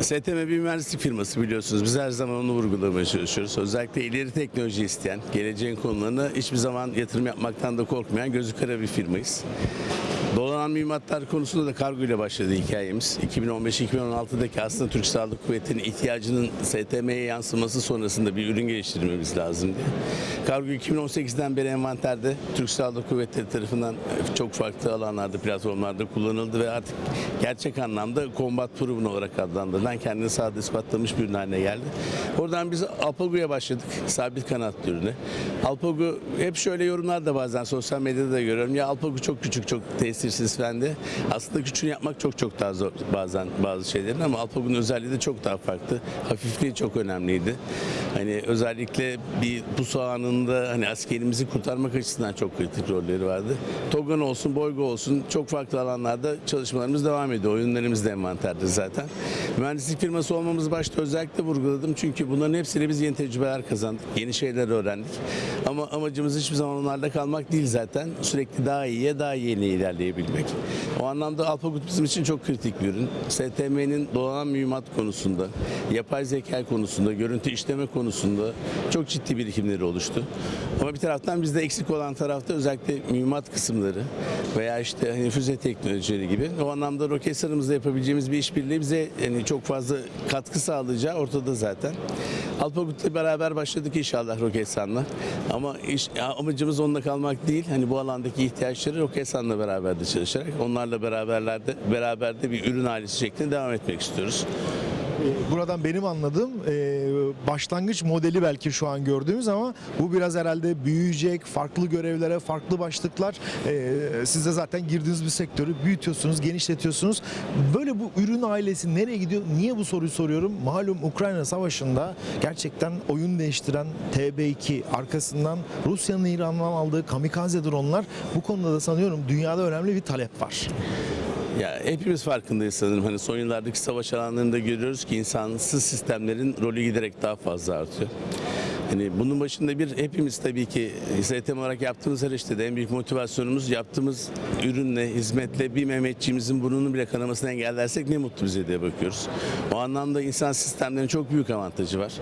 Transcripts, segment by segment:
STM bir mühendislik firması biliyorsunuz. Biz her zaman onu vurgulamaya çalışıyoruz. Özellikle ileri teknoloji isteyen, geleceğin konularına hiçbir zaman yatırım yapmaktan da korkmayan gözü kara bir firmayız. Dolanan mühimmatlar konusunda da kargo ile başladı hikayemiz. 2015-2016'daki aslında Türk Silahlı Kuvvetleri'nin ihtiyacının STM'ye yansıması sonrasında bir ürün geliştirmemiz lazım diye. Kargo 2018'den beri envanterde Türk Silahlı Kuvvetleri tarafından çok farklı alanlarda, platformlarda kullanıldı ve artık gerçek anlamda combat proven olarak adlandırılan kendini sahada ispatlamış bir ürün haline geldi. Oradan biz Alpago'ya başladık. Sabit kanatlı ürünü. Alpago hep şöyle yorumlar da bazen sosyal medyada da görüyorum. Ya Alpago çok küçük, çok tesirsiz de. Aslında küçüğünü yapmak çok çok daha zor bazen bazı şeylerin ama Alpago'nun özelliği de çok daha farklı. Hafifliği çok önemliydi. Hani özellikle bir pusu anında hani askerimizi kurtarmak açısından çok kritik rolleri vardı. Togan olsun, Boygo olsun çok farklı alanlarda çalışmalarımız devam ediyor. Oyunlarımız da envanterde zaten. Mühendislik firması olmamız başta özellikle vurguladım. Çünkü bunların hepsiyle biz yeni tecrübeler kazandık. Yeni şeyler öğrendik. Ama amacımız hiçbir zaman onlarda kalmak değil zaten. Sürekli daha iyiye, daha yeni ilerleyebilmek. O anlamda Alpagut bizim için çok kritik bir ürün. STM'nin dolanan mühimmat konusunda, yapay zeka konusunda, görüntü işleme konusunda çok ciddi birikimleri oluştu. Ama bir taraftan bizde eksik olan tarafta özellikle mühimmat kısımları veya işte hani füze teknolojileri gibi. O anlamda Roketsan'ımızda yapabileceğimiz bir işbirliği bize yani çok fazla katkı sağlayacağı ortada zaten. Alpagut'la beraber başladık inşallah Roketsan'la. Ama iş, amacımız onunla kalmak değil. Hani bu alandaki ihtiyaçları Roketsan'la beraber de çalışarak onlarla beraberlerde beraber de bir ürün ailesi şeklinde devam etmek istiyoruz. Buradan benim anladığım e, başlangıç modeli belki şu an gördüğümüz ama bu biraz herhalde büyüyecek, farklı görevlere, farklı başlıklar. E, siz de zaten girdiğiniz bir sektörü büyütüyorsunuz, genişletiyorsunuz. Böyle bu ürün ailesi nereye gidiyor? Niye bu soruyu soruyorum? Malum Ukrayna Savaşı'nda gerçekten oyun değiştiren TB2 arkasından Rusya'nın İran'dan aldığı kamikaze dronlar bu konuda da sanıyorum dünyada önemli bir talep var. Ya hepimiz farkındayız sanırım. Hani son yıllardaki savaş alanlarında görüyoruz ki insansız sistemlerin rolü giderek daha fazla artıyor. Hani bunun başında bir hepimiz tabii ki STM olarak yaptığımız her işte de en büyük motivasyonumuz yaptığımız ürünle, hizmetle bir Mehmetçiğimizin burnunun bile kanamasını engellersek ne mutlu bize diye bakıyoruz. O anlamda insan sistemlerinin çok büyük avantajı var.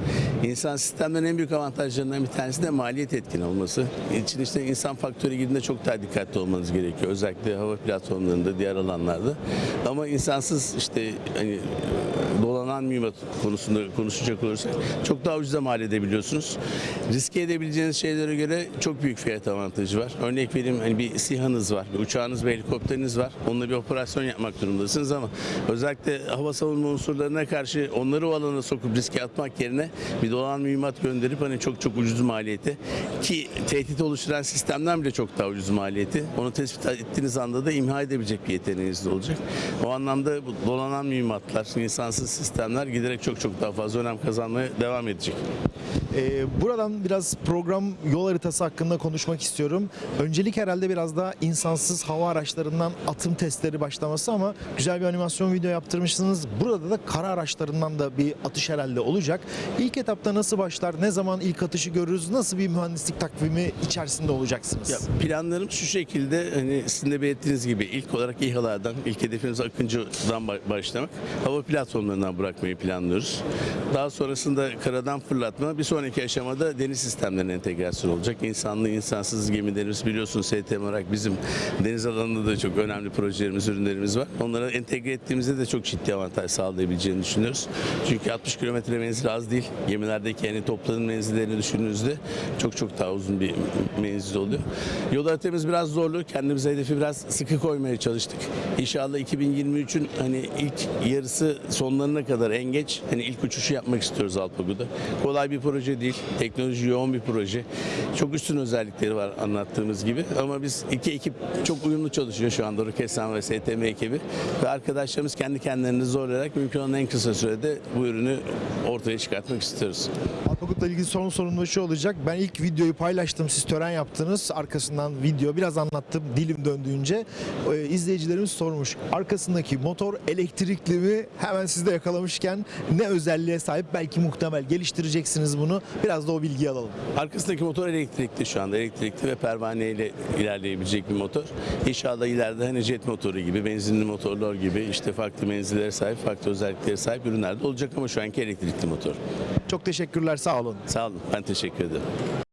İnsan sistemlerin en büyük avantajlarından bir tanesi de maliyet etkin olması. İçin işte insan faktörü girdiğinde çok daha dikkatli olmanız gerekiyor. Özellikle hava platformlarında, diğer alanlarda. Ama insansız işte hani dolanan mühimmat konusunda konuşacak olursak çok daha ucuza mal edebiliyorsunuz. Riske edebileceğiniz şeylere göre çok büyük fiyat avantajı var. Örnek vereyim hani bir SİHA'nız var, bir uçağınız ve helikopteriniz var. Onunla bir operasyon yapmak durumundasınız ama özellikle hava savunma unsurlarına karşı onları o alana sokup riske atmak yerine bir dolanan mühimmat gönderip hani çok çok ucuz maliyeti ki tehdit oluşturan sistemden bile çok daha ucuz maliyeti. Onu tespit ettiğiniz anda da imha edebilecek bir yeteneğiniz de olacak. O anlamda bu dolanan mühimmatlar, insansız sistemler giderek çok çok daha fazla önem kazanmaya devam edecek. Ee, buradan biraz program yol haritası hakkında konuşmak istiyorum. Öncelik herhalde biraz daha insansız hava araçlarından atım testleri başlaması ama güzel bir animasyon video yaptırmışsınız. Burada da kara araçlarından da bir atış herhalde olacak. İlk etapta nasıl başlar? Ne zaman ilk atışı görürüz? Nasıl bir mühendislik takvimi içerisinde olacaksınız? Ya planlarım şu şekilde hani sizin de belirttiğiniz gibi ilk olarak İHA'lardan, ilk hedefimiz Akıncı'dan ba- başlamak. Hava platformlarından bırakmayı planlıyoruz. Daha sonrasında karadan fırlatma, bir sonraki aşamada deniz sistemlerine entegrasyon olacak. İnsanlı, insansız gemilerimiz biliyorsunuz STM olarak bizim deniz alanında da çok önemli projelerimiz, ürünlerimiz var. Onları entegre ettiğimizde de çok ciddi avantaj sağlayabileceğini düşünüyoruz. Çünkü 60 kilometre menzil az değil. Gemilerdeki yani toplanın menzillerini düşündüğünüzde çok çok daha uzun bir menzil oluyor. Yol haritamız biraz zorlu. Kendimize hedefi biraz sıkı koymaya çalıştık. İnşallah 2023'ün hani ilk yarısı sonlarına kadar en geç hani ilk uçuşu yapmak istiyoruz Alpago'da. Kolay bir proje değil. Teknoloji yoğun bir proje. Çok üstün özellikleri var anlattığımız gibi. Ama biz iki ekip çok uyumlu çalışıyor şu anda Roketsan ve STM ekibi. Ve arkadaşlarımız kendi kendilerini zorlayarak mümkün olan en kısa sürede bu ürünü ortaya çıkartmak istiyoruz. Alpagut'la ilgili son sorun da şu olacak. Ben ilk videoyu paylaştım. Siz tören yaptınız. Arkasından video biraz anlattım dilim döndüğünce. Ee, izleyicilerimiz sormuş. Arkasındaki motor elektrikli mi? Hemen siz de yakalamışken ne özelliğe sahip belki muhtemel geliştireceksiniz bunu. Biraz da o bilgiyi alalım. Arkasındaki motor elektrikli şu anda. Elektrikli ve pervaneyle ilerleyebilecek bir motor. İnşallah ileride hani jet motoru gibi, benzinli motorlar gibi işte farklı menzillere sahip, farklı özelliklere sahip ürünler de olacak ama şu anki elektrikli motor. Çok teşekkürler sağ olun. Sağ olun. Ben teşekkür ederim.